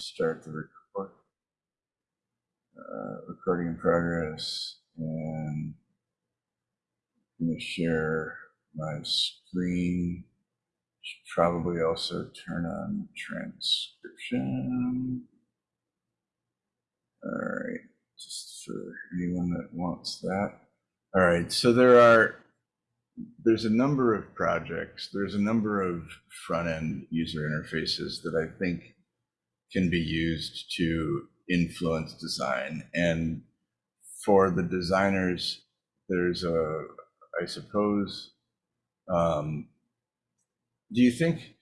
start the record. Uh, recording in progress and I'm gonna share my screen. Should probably also turn on transcription. All right, just for anyone that wants that. All right, so there are there's a number of projects, there's a number of front end user interfaces that I think can be used to influence design. And for the designers, there's a, I suppose, um, do you think,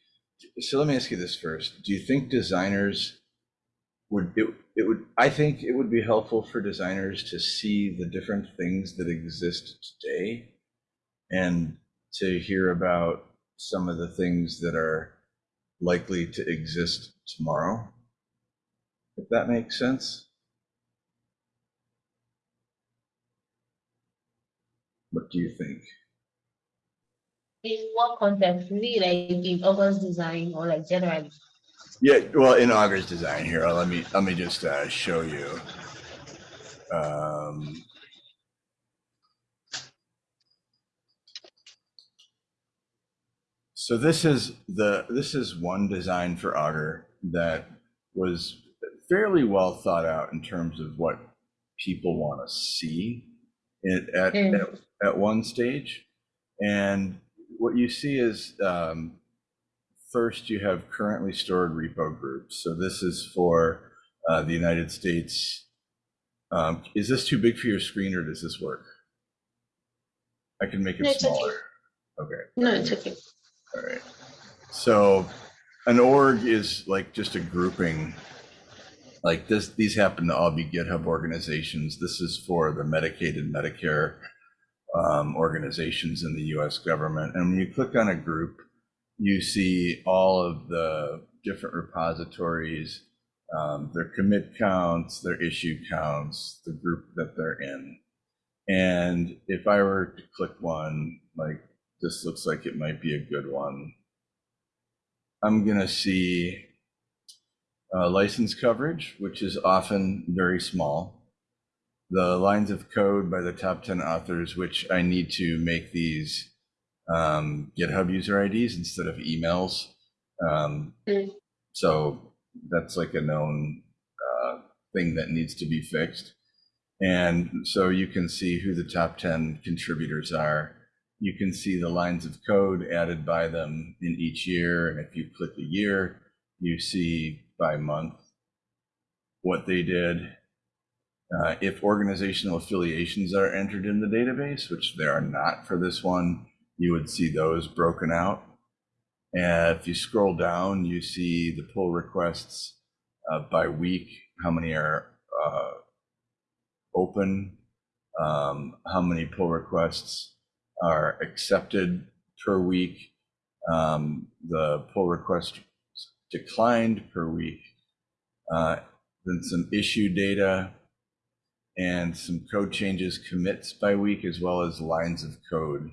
so let me ask you this first. Do you think designers would, it, it would, I think it would be helpful for designers to see the different things that exist today and to hear about some of the things that are likely to exist tomorrow, if that makes sense. What do you think? In what context? Really, like in Augur's design or like generally? Yeah, well, in Augur's design here, let me let me just uh, show you. Um, So this is the this is one design for Augur that was fairly well thought out in terms of what people want to see it at, Mm. at at one stage, and what you see is um, first you have currently stored repo groups. So this is for uh, the United States. Um, is this too big for your screen, or does this work? I can make it No, it's okay. smaller. Okay. No, it's okay. All right. So an org is like just a grouping. Like this, these happen to all be GitHub organizations. This is for the Medicaid and Medicare um, organizations in the US government. And when you click on a group, you see all of the different repositories, um, their commit counts, their issue counts, the group that they're in. And if I were to click one, like this looks like it might be a good one. I'm gonna see uh, license coverage, which is often very small. The lines of code by the top 10 authors, which I need to make these um, GitHub user IDs instead of emails. Um, Mm. so that's like a known uh, thing that needs to be fixed. And so you can see who the top 10 contributors are. You can see the lines of code added by them in each year. And if you click a year, you see by month what they did. Uh, if organizational affiliations are entered in the database, which they are not for this one, you would see those broken out. And if you scroll down, you see the pull requests uh, by week, how many are uh, open, um, how many pull requests are accepted per week, um, the pull request declined per week, uh, then some issue data, and some code changes commits by week, as well as lines of code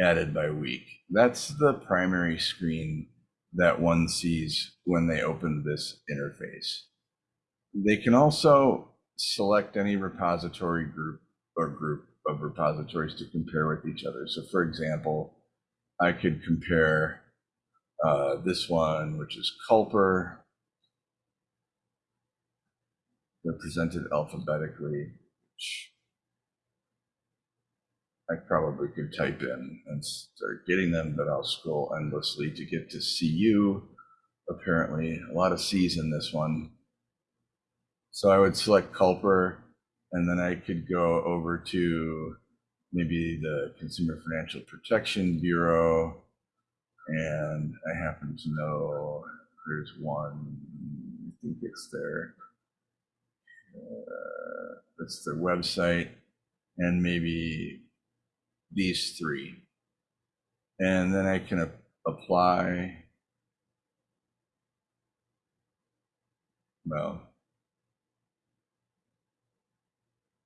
added by week. That's the primary screen that one sees when they open this interface. They can also select any repository group or group of repositories to compare with each other. So for example, I could compare uh, this one, which is Culper, represented alphabetically, which I probably could type in and start getting them, but I'll scroll endlessly to get to CU. Apparently, a lot of C's in this one. So I would select Culper, and then I could go over to maybe the Consumer Financial Protection Bureau, and I happen to know there's one, I think it's their, uh, it's their website, and maybe these three. And then I can apply. Well,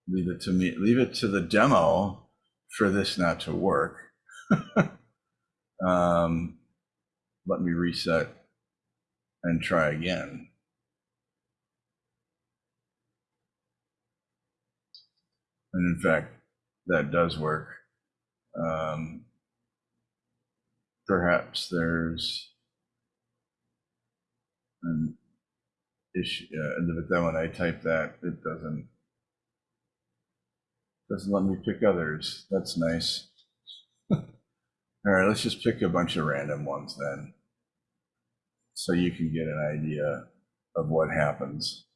leave it to me, leave it to the demo for this not to work. Um, let me reset and try again. And in fact, that does work. Um, perhaps there's an issue, uh, but then when I type that, it doesn't doesn't let me pick others. That's nice. All right, let's just pick a bunch of random ones then. So you can get an idea of what happens.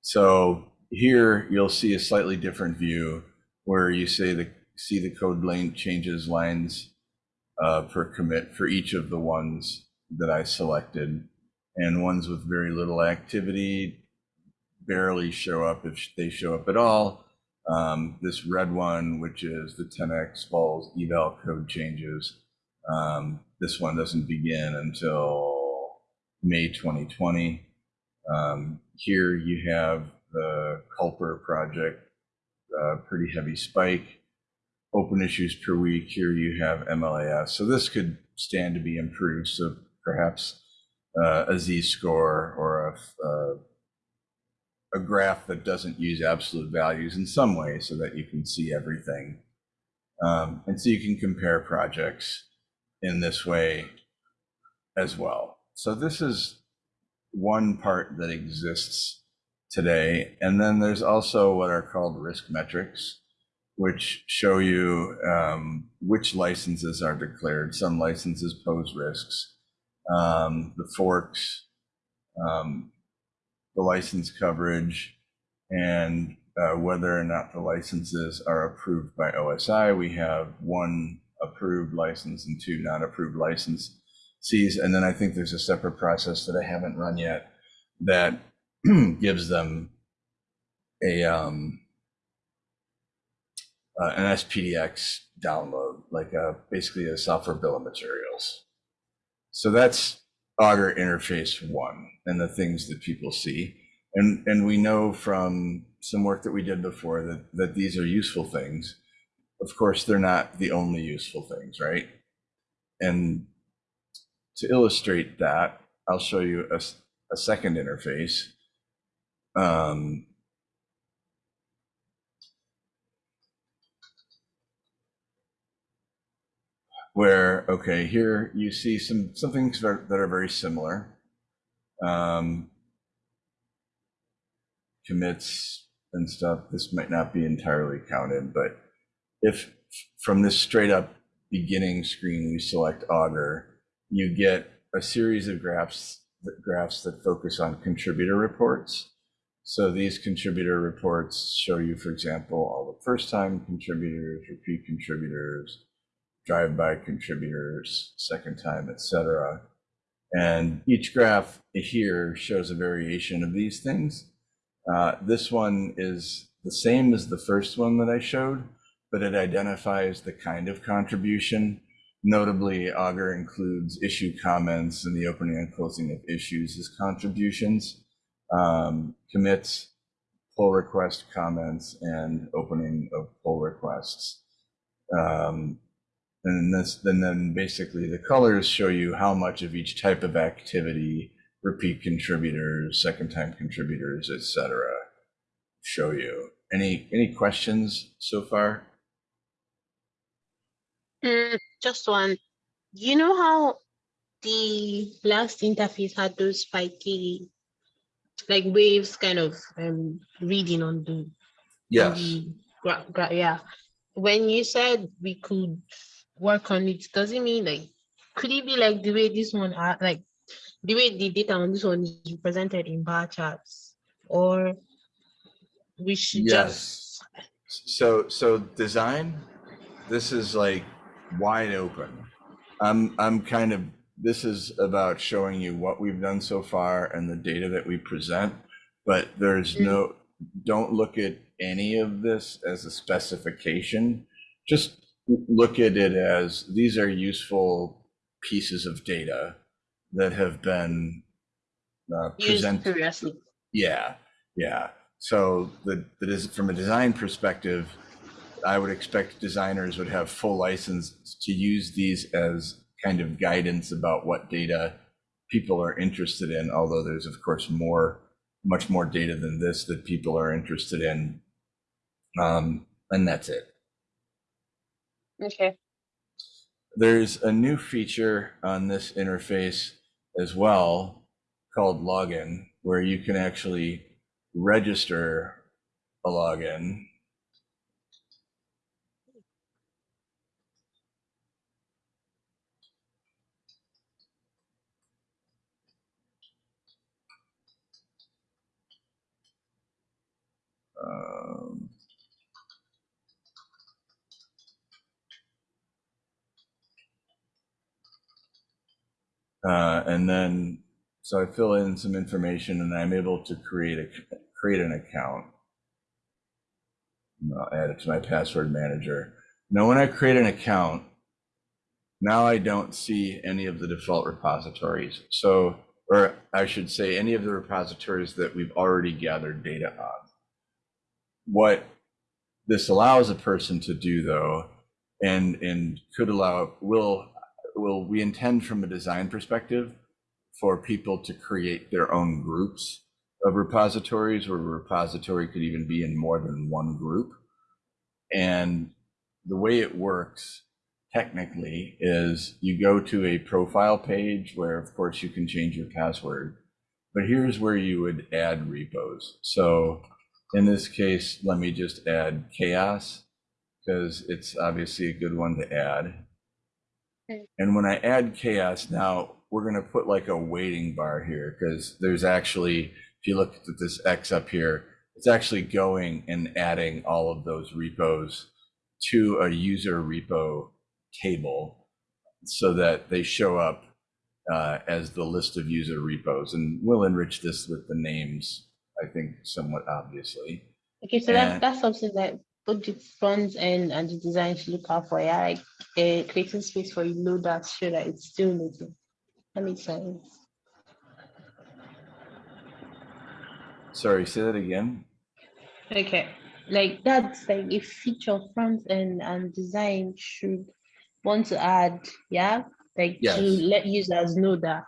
So here you'll see a slightly different view where you say the see the code lane changes lines uh, per commit for each of the ones that I selected. And ones with very little activity barely show up if they show up at all. Um, this red one, which is the 10x falls eval code changes, um, this one doesn't begin until May 2020. Um, here you have the Culper project, uh, pretty heavy spike. Open issues per week. Here you have MLAS. So this could stand to be improved. So perhaps uh, a z-score or a, uh, a graph that doesn't use absolute values in some way so that you can see everything. Um, and so you can compare projects in this way as well. So this is one part that exists today. And then there's also what are called risk metrics, which show you um, which licenses are declared. Some licenses pose risks. Um, the forks, um, the license coverage, and uh, whether or not the licenses are approved by OSI. We have one approved license and two not approved licenses. And then I think there's a separate process that I haven't run yet that gives them a um, uh, an SPDX download, like a, basically a software bill of materials. So that's Augur interface one and the things that people see. And, and we know from some work that we did before that, that these are useful things. Of course, they're not the only useful things, right? And to illustrate that, I'll show you a, a second interface. Um, where, okay, here you see some, some things that are, that are very similar. Um, commits and stuff, this might not be entirely counted, but if from this straight up beginning screen, we select Augur, you get a series of graphs graphs that focus on contributor reports. So these contributor reports show you, for example, all the first time contributors, repeat contributors, drive-by contributors, second time, etc. And each graph here shows a variation of these things. Uh, this one is the same as the first one that I showed, but it identifies the kind of contribution. Notably, Augur includes issue comments and the opening and closing of issues as contributions, um, commits, pull request comments, and opening of pull requests. Um, and this, and then basically the colors show you how much of each type of activity, repeat contributors, second time contributors, etc. show you. Any any questions so far? Mm, just one. You know how the last interface had those spiky, like waves kind of um reading on the on the gra- gra- yeah. When you said we could work on it, does it mean like could it be like the way this one are like the way the data on this one is represented in bar charts? Or we should Yes. just So so design, this is like wide open. I'm I'm kind of this is about showing you what we've done so far and the data that we present, but there's Mm. no don't look at any of this as a specification. Just look at it as these are useful pieces of data that have been uh, presented. Yeah, yeah. So the, that is from a design perspective, I would expect designers would have full license to use these as kind of guidance about what data people are interested in. Although there's of course more, much more data than this that people are interested in Um, and that's it. Okay. There's a new feature on this interface as well called login, where you can actually register a login. Uh, and then, so I fill in some information and I'm able to create a, create an account. And I'll add it to my password manager. Now, when I create an account, now I don't see any of the default repositories. So, or I should say any of the repositories that we've already gathered data on. What this allows a person to do though, and, and could allow, will will we intend from a design perspective for people to create their own groups of repositories where a repository could even be in more than one group. And the way it works technically is you go to a profile page where of course you can change your password, but here's where you would add repos. So in this case, let me just add CHAOSS because it's obviously a good one to add. And when I add CHAOSS now, we're going to put like a waiting bar here because there's actually, if you look at this X up here, it's actually going and adding all of those repos to a user repo table so that they show up uh, as the list of user repos. And we'll enrich this with the names, I think, somewhat obviously. Okay, so that, that's something that both the front end and the design should look out for. Yeah, like uh, creating space for you know that show that it's still loading. That makes sense. Sorry, say that again. Okay, like that's like a feature front end and design should want to add, yeah, like Yes. to let users know that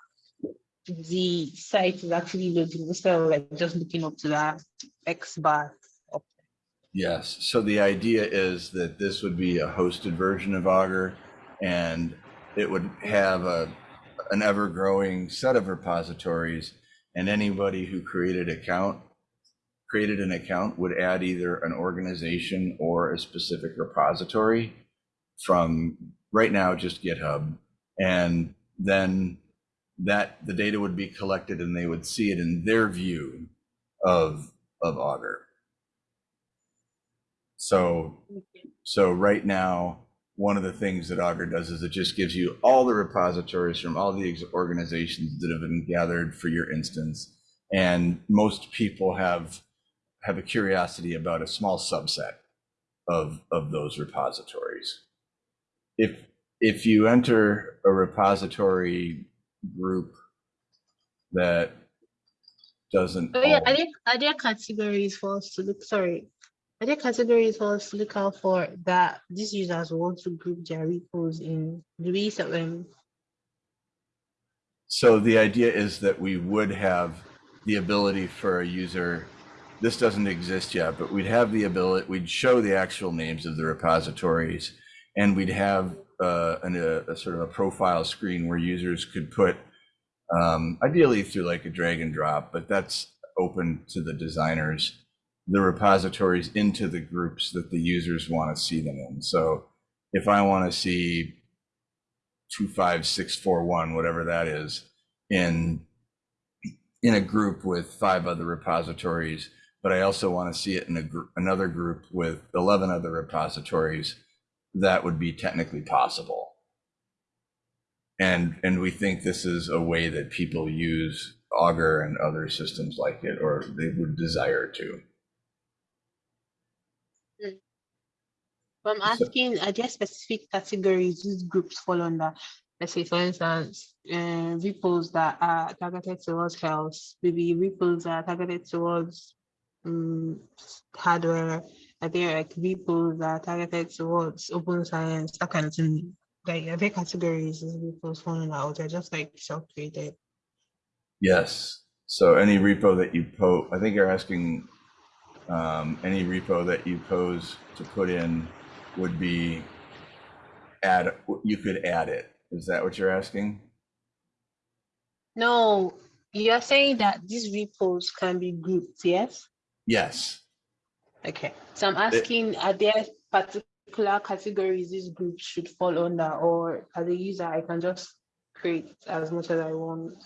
the site is actually loading instead of like just looking up to that X bar. Yes, so the idea is that this would be a hosted version of Augur and it would have a, an ever-growing set of repositories and anybody who created account, created an account would add either an organization or a specific repository from right now just GitHub. And then that the data would be collected and they would see it in their view of, of Augur. So, so right now, one of the things that Augur does is it just gives you all the repositories from all the organizations that have been gathered for your instance. And most people have, have a curiosity about a small subset of, of those repositories. If, if you enter a repository group that doesn't. Oh yeah, are there are there categories for us to look? Sorry, are there categories to look out for that these users want to group their repos in? Do we them? So the idea is that we would have the ability for a user, this doesn't exist yet, but we'd have the ability, we'd show the actual names of the repositories and we'd have uh, an, a, a sort of a profile screen where users could put, um, ideally through like a drag and drop, but that's open to the designers, the repositories into the groups that the users want to see them in. So if I want to see 25641, whatever that is, in in a group with five other repositories, but I also want to see it in a gr- another group with 11 other repositories, that would be technically possible. And and we think this is a way that people use Augur and other systems like it, or they would desire to. But I'm So- asking, are there specific categories these groups fall under? Let's say, for instance, uh, repos that are targeted towards health, maybe repos that are targeted towards um, hardware. Are there like repos that are targeted towards open science, that kind of thing? Like, are there categories these repos fall under, or they're just like self-created? Yes. So any repo that you post, I think you're asking um, any repo that you pose to put in would be add, you could add it. Is that what you're asking? No, you're saying that these repos can be grouped, yes? Yes. Okay, so I'm asking, are there particular categories these groups should fall under, or as a user, I can just create as much as I want?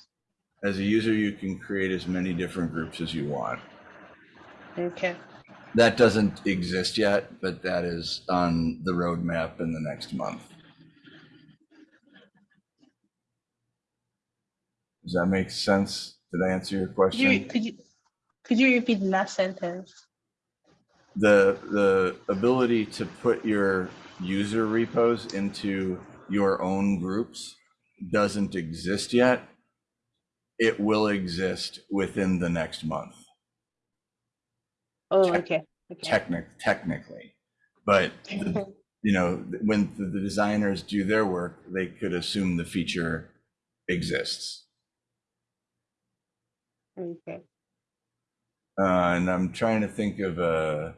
As a user, you can create as many different groups as you want. Okay, That doesn't exist yet, but that is on the roadmap in the next month. Does that make sense? Did I answer your could you, question? could you, could you repeat the last sentence? The, the ability to put your user repos into your own groups doesn't exist yet. It will exist within the next month. Oh, okay, okay. technic technically. But the- you know when the, the designers do their work they could assume the feature exists. Okay, uh, and i'm trying to think of a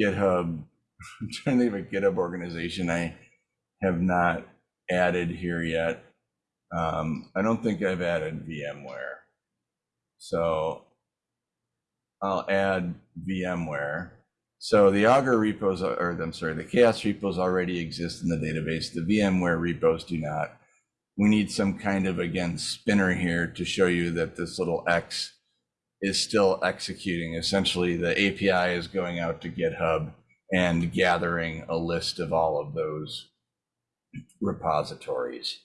github i'm trying to think of a github organization i have not added here yet. Um, i don't think i've added vmware. So I'll add VMware. So the Augur repos, or I'm sorry, the CHAOSS repos already exist in the database. The VMware repos do not. We need some kind of, again, spinner here to show you that this little X is still executing. Essentially, the API is going out to GitHub and gathering a list of all of those repositories.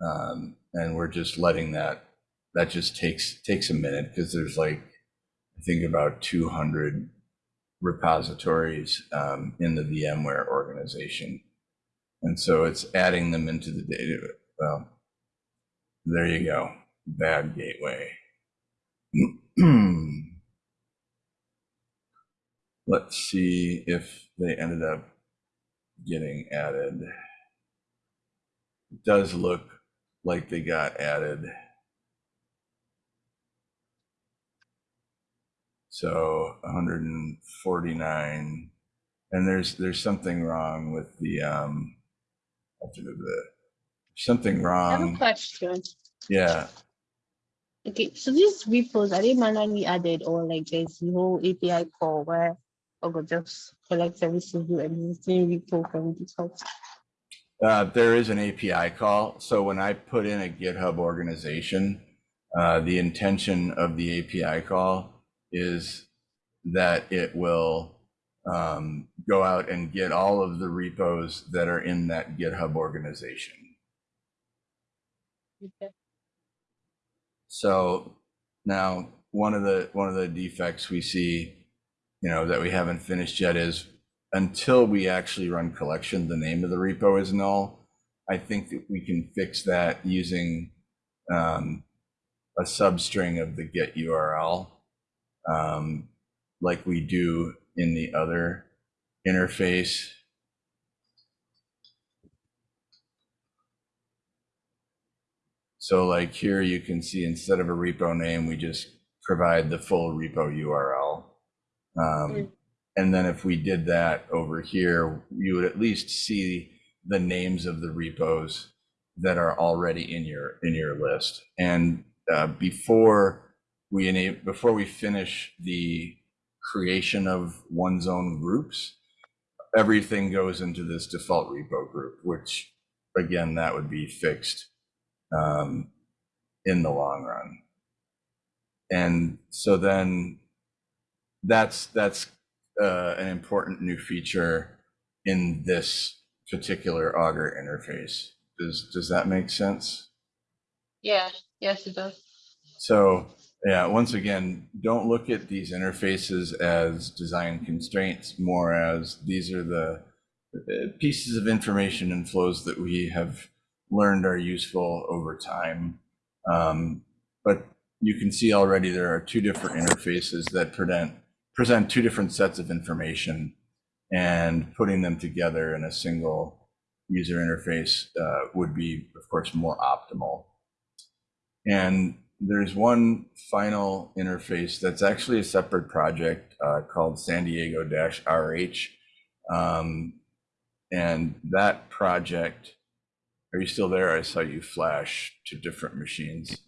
Um, and we're just letting that, that just takes, takes a minute because there's like, I think about 200 repositories um, in the VMware organization. And so it's adding them into the data. Well, there you go. Bad gateway. Let's see if they ended up getting added. It does look like they got added. So 149, and there's there's something wrong with the um, after the, the something I have a wrong. question. Yeah, Okay, so these repos, are they manually added or like there's no API call where Augur just collects every single existing repo from GitHub? uh, there is an API call. So when I put in a GitHub organization, uh, the intention of the API call is that it will um, go out and get all of the repos that are in that GitHub organization. Okay. So now one of the one of the defects we see, you know, that we haven't finished yet is until we actually run collection, the name of the repo is null. I think that we can fix that using um, a substring of the git URL, um, like we do in the other interface. So like here you can see instead of a repo name, we just provide the full repo URL. Um, Mm. and then if we did that over here, you would at least see the names of the repos that are already in your in your list. And uh, before we enable before we finish the creation of one's own groups, everything goes into this default repo group, which again that would be fixed um, in the long run. And so then that's that's uh, an important new feature in this particular Augur interface. Does does that make sense? Yeah, yes, it does. So yeah, once again, don't look at these interfaces as design constraints, more as these are the uh, pieces of information and flows that we have learned are useful over time. Um, but you can see already there are two different interfaces that present present two different sets of information and putting them together in a single user interface uh, would be, of course, more optimal. And there's one final interface that's actually a separate project uh, called San Diego RH. Um, and that project, are you still there? I saw you flash to different machines.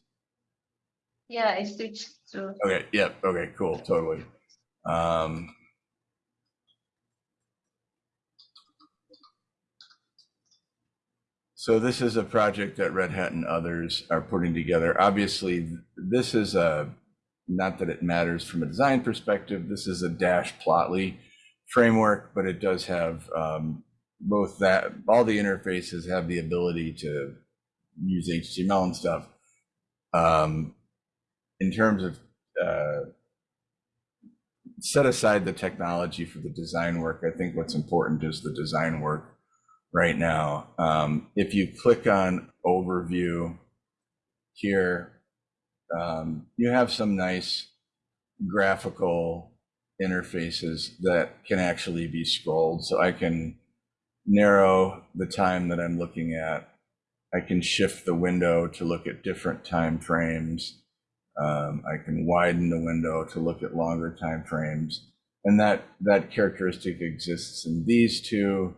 Yeah, I switched to, Okay, yep, okay, cool, totally. Um, So this is a project that Red Hat and others are putting together. Obviously, this is a, not that it matters from a design perspective, this is a Dash Plotly framework, but it does have um, both that, all the interfaces have the ability to use HTML and stuff. Um, in terms of uh, set aside the technology for the design work, I think what's important is the design work right now. Um, if you click on overview here, um, you have some nice graphical interfaces that can actually be scrolled. So I can narrow the time that I'm looking at. I can shift the window to look at different time frames. Um, I can widen the window to look at longer time frames. And that, that characteristic exists in these two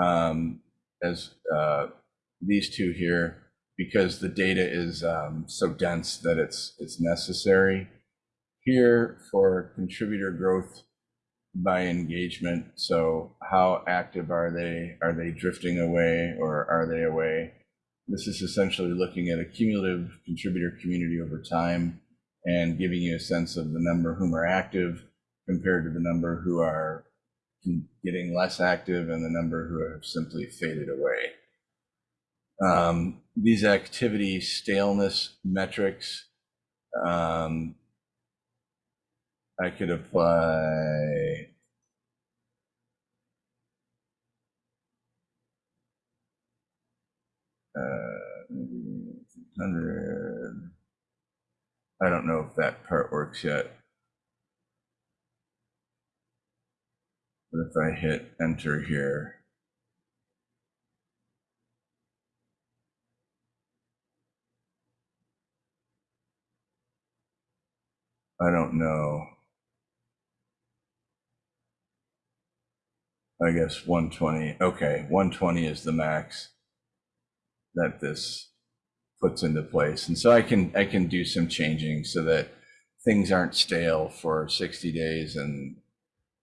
um, as uh, these two here because the data is um, so dense that it's it's necessary. Here for contributor growth by engagement. So how active are they? Are they drifting away or are they away? This is essentially looking at a cumulative contributor community over time and giving you a sense of the number whom are active compared to the number who are getting less active and the number who have simply faded away. Um, these activity staleness metrics, um, I could apply uh, 100. I don't know if that part works yet. But if I hit enter here, I don't know. I guess 120. Okay, 120 is the max that this puts into place. And so I can I can do some changing so that things aren't stale for 60 days and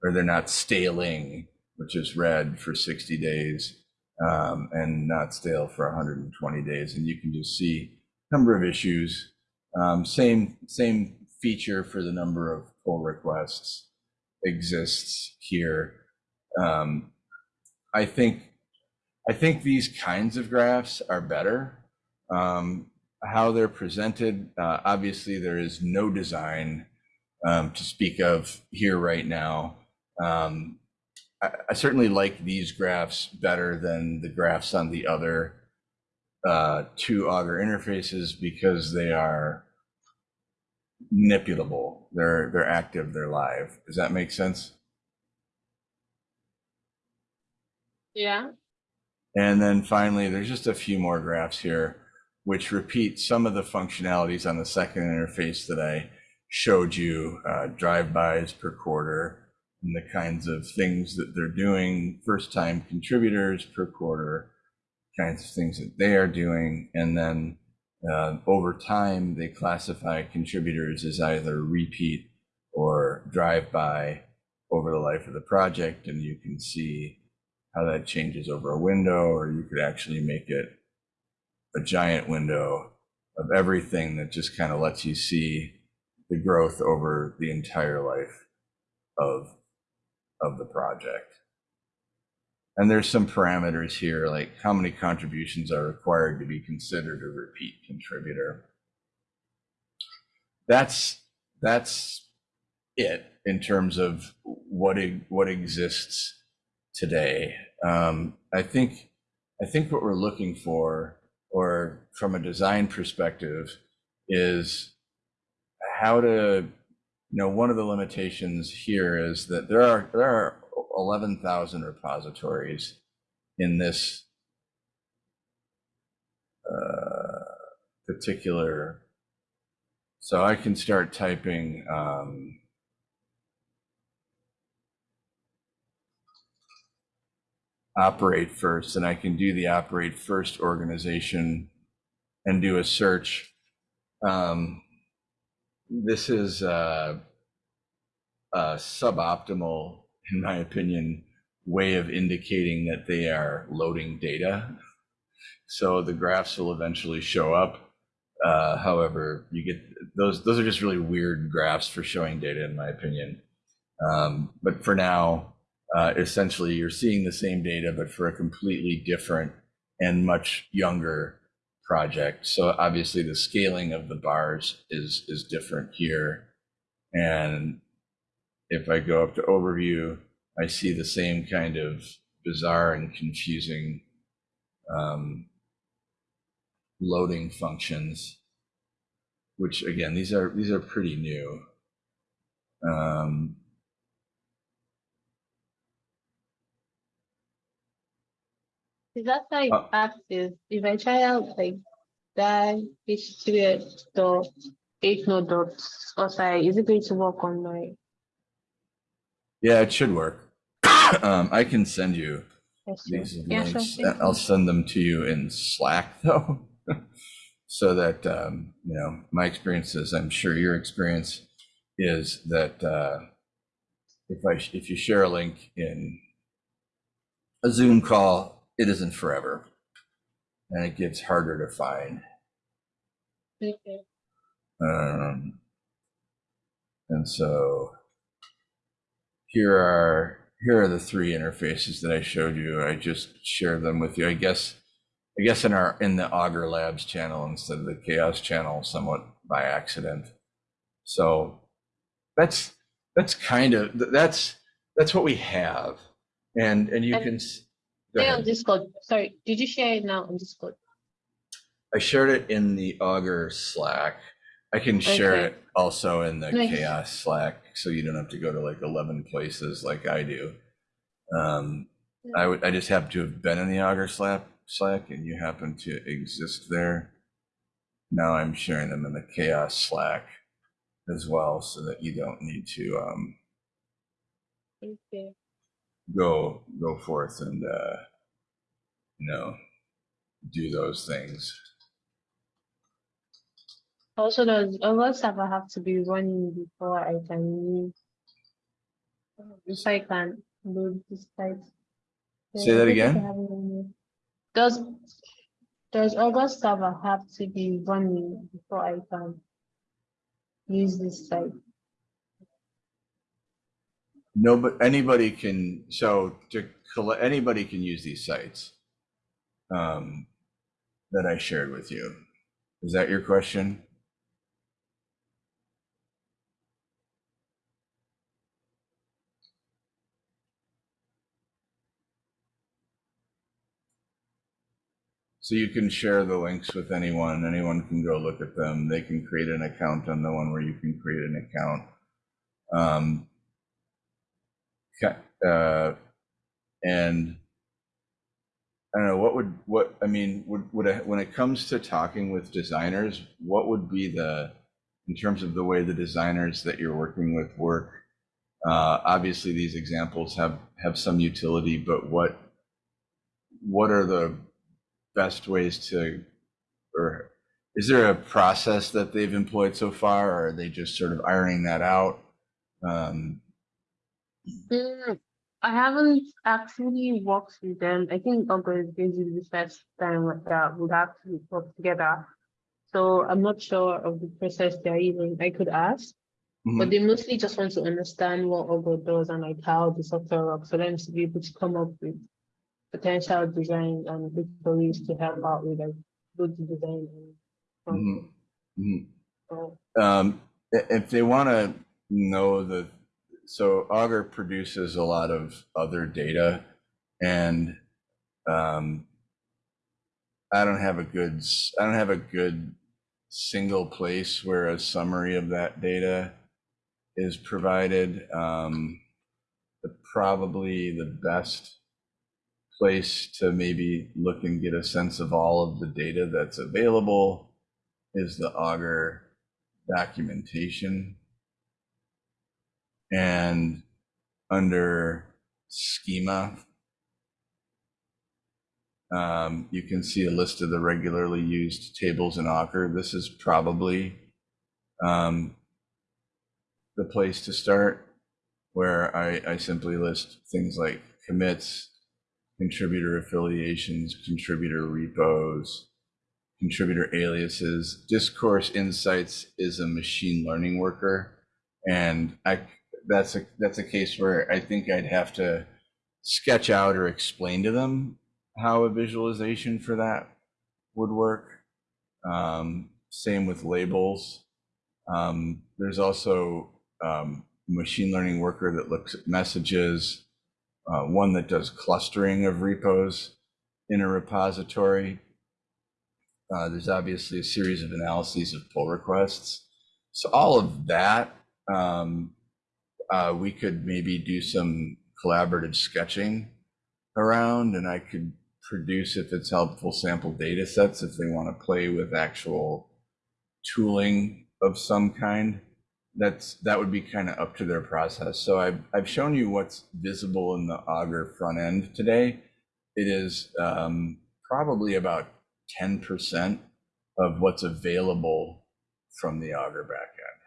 or they're not staling, which is red for 60 days um, and not stale for 120 days. And you can just see number of issues. Um, same same feature for the number of pull requests exists here. Um, I think I think these kinds of graphs are better. Um, how they're presented, uh, obviously there is no design um, to speak of here right now. Um, I, I, certainly like these graphs better than the graphs on the other uh, two Augur interfaces because they are manipulable. They're they're active. They're live. Does that make sense? Yeah. And then finally, there's just a few more graphs here, which repeat some of the functionalities on the second interface that I showed you, uh, drive-bys per quarter, and the kinds of things that they're doing, first time contributors per quarter, kinds of things that they are doing. And then uh, over time, they classify contributors as either repeat or drive by over the life of the project. And you can see how that changes over a window, or you could actually make it a giant window of everything that just kind of lets you see the growth over the entire life of of the project. And there's some parameters here, like how many contributions are required to be considered a repeat contributor. That's that's it in terms of what what exists today. Um, I think I think what we're looking for, or from a design perspective, is how to you know, one of the limitations here is that there are there are 11,000 repositories in this uh, particular So I can start typing, um, operate first, and I can do the operate first organization and do a search. Um, this is uh, a suboptimal, in my opinion, way of indicating that they are loading data. So the graphs will eventually show up. Uh, however, you get those, those are just really weird graphs for showing data, in my opinion. Um, but for now, uh, essentially you're seeing the same data, but for a completely different and much younger project. So obviously the scaling of the bars is, is different here. And if I go up to overview, I see the same kind of bizarre and confusing um, loading functions, which again, these are, these are pretty new. Um, Is that like Uh, active? If I try out like that HTTPS dot eight node dot or sorry, is it going to work on my Yeah, it should work. Um, I can send you these Yeah, sure. links. thank I'll send them to you in Slack though. So that, um, you know, my experience is, I'm sure your experience is that, uh, if I, if you share a link in a Zoom call, it isn't forever. And it gets harder to find. Okay. Um, and so here are here are the three interfaces that I showed you. I just shared them with you. I guess I guess in our in the Augur Labs channel instead of the CHAOSS channel, somewhat by accident. So that's that's kind of that's that's what we have, and and you And can. Go Stay on. Discord. Sorry, did you share it now on Discord? I shared it in the Augur Slack. I can share Okay. it also in the Nice. CHAOSS Slack, so you don't have to go to like eleven places like I do. Um, I would, I just happen to have been in the Augur Slack, Slack, and you happen to exist there. Now I'm sharing them in the CHAOSS Slack as well, so that you don't need to um, Okay. Go go forth and uh, you know do those things. Also, does other server have to be running before I can? If I can load this site. Say that I think I again? have it on here. Does does other server have to be running before I can use this site? No, but anybody can, so to collect, anybody can use these sites um, that I shared with you. Is that your question? So you can share the links with anyone. Anyone can go look at them. They can create an account on the one where you can create an account. Um, uh, and I don't know what would what I mean would would I, when it comes to talking with designers, what would be the in terms of the way the designers that you're working with work? Uh, obviously, these examples have have some utility, but what what are the best ways to or is there a process that they've employed so far, or are they just sort of ironing that out? Um, Mm, I haven't actually worked with them. I think August is going to be the first time that would have to work together. So I'm not sure of the process they're using. I could ask, mhm. but they mostly just want to understand what Augur does and like how the software works for them to be able to come up with potential designs and victories to help out with like good design and Mhm. Mhm. so, Um, if they want to know the, so Augur produces a lot of other data and, um, I don't have a good, I don't have a good single place where a summary of that data is provided. Um, the, probably the best place to maybe look and get a sense of all of the data that's available is the Augur documentation. And under schema, um, you can see a list of the regularly used tables in Augur. This is probably um, the place to start, where I, I simply list things like commits, contributor affiliations, contributor repos, contributor aliases. Discourse Insights is a machine learning worker, and I that's a that's a case where I think I'd have to sketch out or explain to them how a visualization for that would work. Um, same with labels. Um, there's also um, machine learning worker that looks at messages, uh, one that does clustering of repos in a repository. Uh, there's obviously a series of analyses of pull requests. So all of that, um, uh, we could maybe do some collaborative sketching around and I could produce, if it's helpful, sample data sets if they want to play with actual tooling of some kind. That's that would be kind of up to their process. So I've I've shown you what's visible in the Augur front end today. It is um, probably about 10% of what's available from the Augur backend.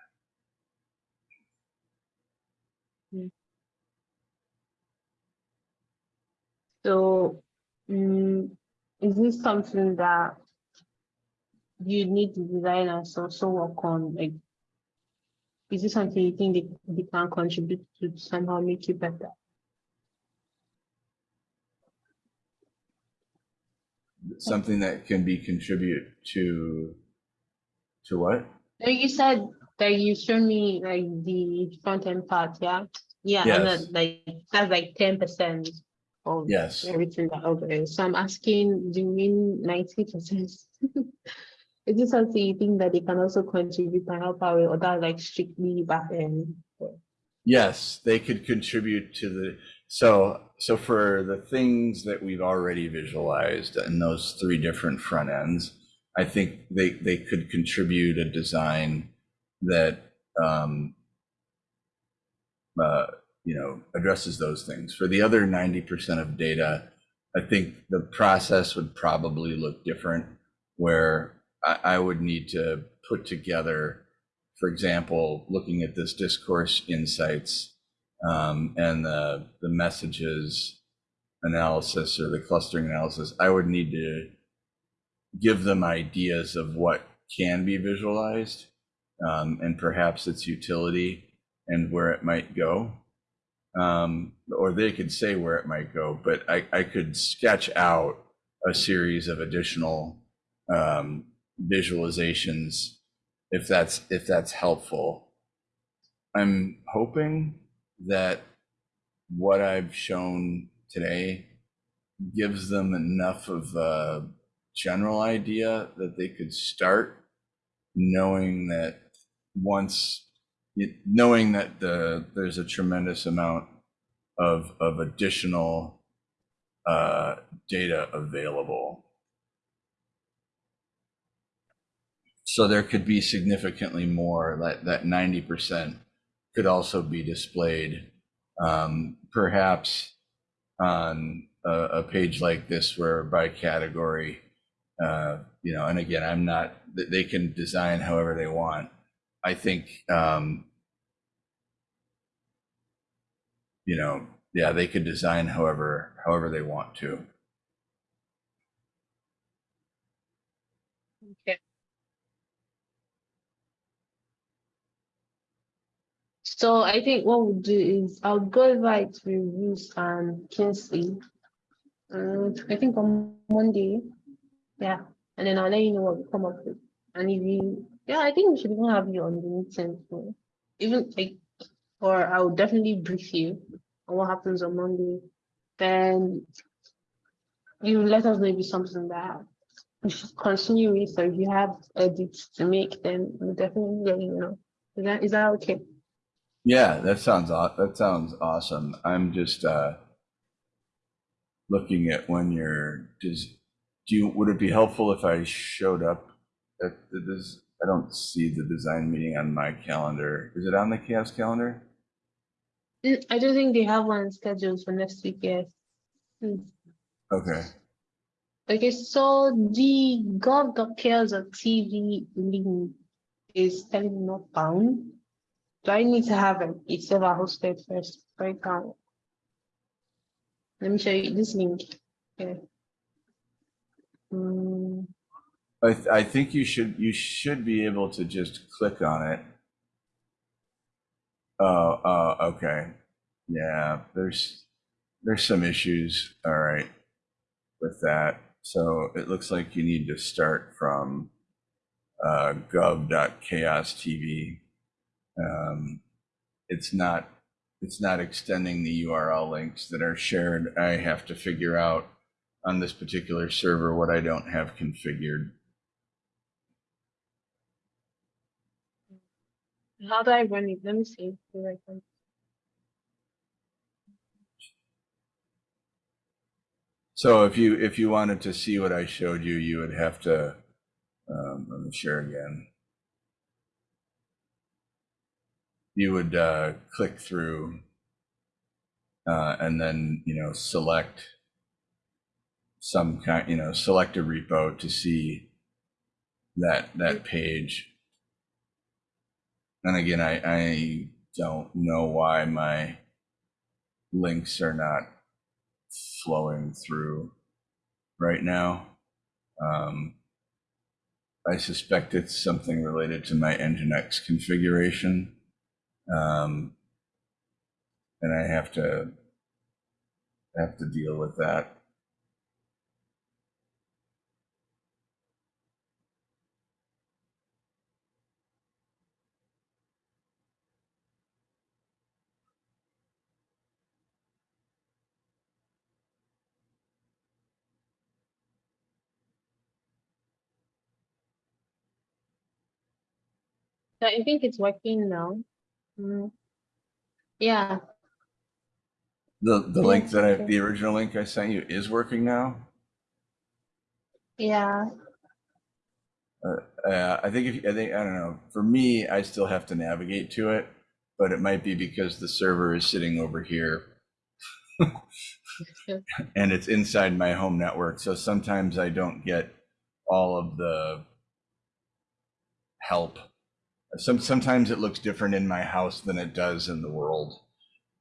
So, mm, is this something that you need the designers also work on? Like, is this something you think they, they can contribute to somehow make it better? Something that can be contribute to to what? You said that you showed me like the front end part, yeah? Yeah, and Yes. then like that's like ten percent of Yes. everything that okay. So I'm asking, do you mean ninety percent? Is this something you think that they can also contribute and help out with, or that like strictly back end? Yes, they could contribute to the, so, so for the things that we've already visualized in those three different front ends, I think they, they could contribute a design that, um, uh, you know, addresses those things. For the other ninety percent of data, I think the process would probably look different, where I, I would need to put together, for example, looking at this discourse insights um, and the the messages analysis or the clustering analysis, I would need to give them ideas of what can be visualized um, and perhaps its utility and where it might go. Um, or they could say where it might go, but I, I could sketch out a series of additional um, visualizations if that's if that's helpful. I'm hoping that what I've shown today gives them enough of a general idea that they could start knowing that once knowing that the there's a tremendous amount of of additional uh, data available. So there could be significantly more. That that ninety percent could also be displayed, um, perhaps on a, a page like this, where by category, uh, you know. And again, I'm not. They can design however they want. I think, um, you know, yeah, they could design however however they want to. Okay. So I think what we'll do is I'll go right to reviews and Kingsley. Um, I think on Monday. Yeah, and then I'll let you know what we come up with. And if you, yeah, I think we should even have you on the meeting. so Even like, or I'll definitely brief you on what happens on Monday. Then you let us know if it's something that we should continue with, or if you have edits to make, then we'll definitely let you know. Is that, is that okay? Yeah, that sounds that sounds awesome. I'm just uh looking at when you're does do you would it be helpful if I showed up at this I don't see the design meeting on my calendar. Is it on the CHAOSS calendar? Mm, I don't think they have one scheduled for next week yet. Mm. Okay. Okay, so the gov.chaos.tv link is telling me not found. Do I need to have a, a server hosted first? Right now. Let me show you this link. Okay. Mm, I, th- I think you should, you should be able to just click on it. Oh, oh, okay. Yeah, there's, there's some issues, all right, with that. So it looks like you need to start from uh, gov.chaos.tv. Um, It's not, it's not extending the URL links that are shared. I have to figure out on this particular server what I don't have configured. How do I run it? Let me see. So if you, if you wanted to see what I showed you, you would have to, um, let me share again. You would, uh, click through, uh, and then, you know, select some kind, you know, select a repo to see that, that page. And again, I, I don't know why my links are not flowing through right now. Um, I suspect it's something related to my Nginx configuration. Um, and I have to have to deal with that. So I think it's working now. Mm. Yeah, The the Yeah, link that I the original link I sent you is working now. yeah. Uh, I think if I think I don't know. For me, I still have to navigate to it, but it might be because the server is sitting over here and it's inside my home network. So sometimes I don't get all of the help. Some sometimes it looks different in my house than it does in the world,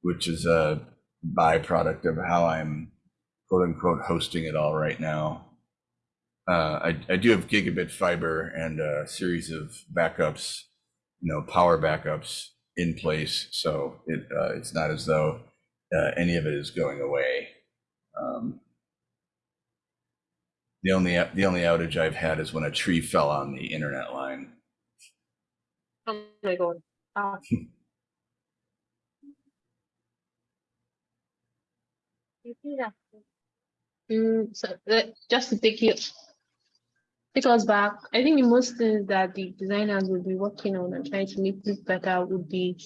which is a byproduct of how I'm quote unquote hosting it all right now. Uh, I, I do have gigabit fiber and a series of backups, you know, power backups in place. So it uh, it's not as though uh, any of it is going away. Um, the only the only outage I've had is when a tree fell on the internet line. My god. Ah. Mm, so uh, just to take you take us back, I think the most things that the designers will be working on and trying to make this better would be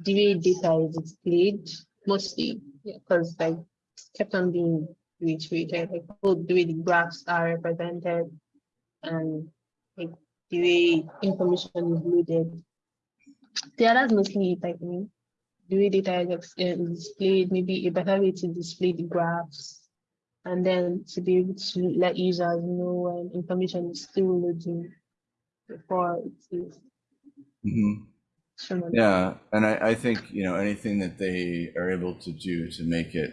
the way data is displayed, mostly, yeah, because like it's kept on being reiterated, like oh, the way the graphs are represented and like the way information is loaded. Yeah, that's mostly think. The way data is uh, displayed, maybe a better way to display the graphs. And then to be able to let users know when information is still loading before it is Mm -hmm. on- Yeah, and I, I think, you know, anything that they are able to do to make it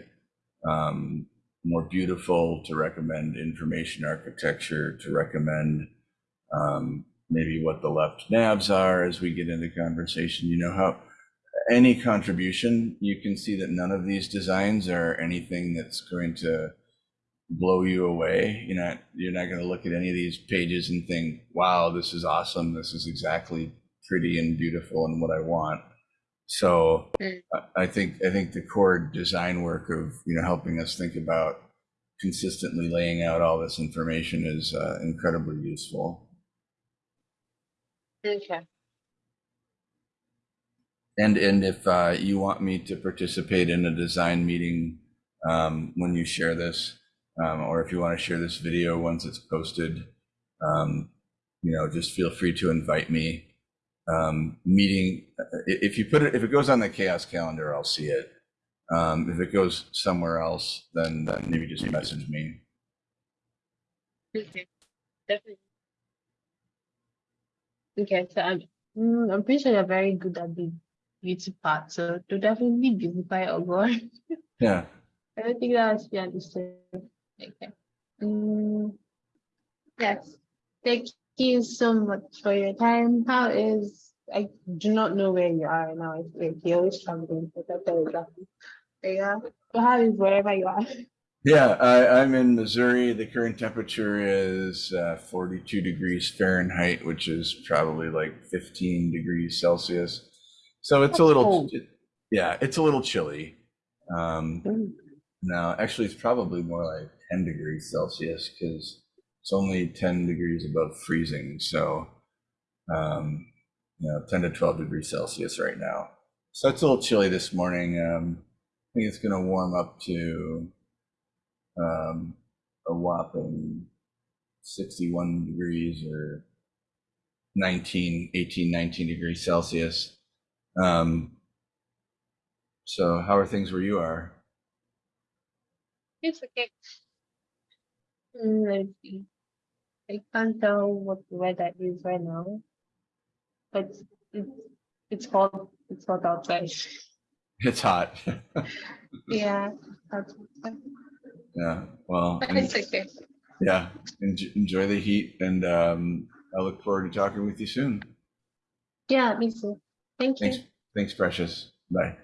um, more beautiful, to recommend information architecture, to recommend um, maybe what the left navs are as we get into conversation, you know, how any contribution, you can see that none of these designs are anything that's going to blow you away. You're not, you're not going to look at any of these pages and think, wow, this is awesome. This is exactly pretty and beautiful and what I want. So Mm. I- I think, I think the core design work of, you know, helping us think about consistently laying out all this information is uh, incredibly useful. Okay. And, and if uh, you want me to participate in a design meeting um, when you share this, um, or if you want to share this video once it's posted, um, you know, just feel free to invite me. Um, meeting, if you put it, if it goes on the CHAOSS calendar, I'll see it. Um, if it goes somewhere else, then, then maybe just message me. Okay, definitely. Okay, so I'm, mm, I'm pretty sure you're very good at the beauty part, so to definitely beautify or go. Yeah. I don't think that should be understood. Okay. Mm, yes. Thank you so much for your time. How is I do not know where you are right now. It's like you're always traveling, but that's exactly. Yeah. So how is wherever you are? Yeah, I, I'm in Missouri. The current temperature is uh, 42 degrees Fahrenheit, which is probably like 15 degrees Celsius. So it's a little, cold. yeah, it's a little chilly. Um, Mm, no, actually, it's probably more like 10 degrees Celsius because it's only 10 degrees above freezing. So, um, you know, 10 to 12 degrees Celsius right now. So it's a little chilly this morning. Um, I think it's going to warm up to um, a whopping 61 degrees or 19, 18, 19 degrees Celsius. Um, so how are things where you are? It's okay. Mm, let's see. I can't tell what the weather is right now, but it's it's hot. It's hot outside. It's hot. Yeah, that's yeah. Well, but it's okay. yeah. En- enjoy the heat, and um, I look forward to talking with you soon. Yeah, me too. Thank you. Thanks. Thanks, Precious. Bye.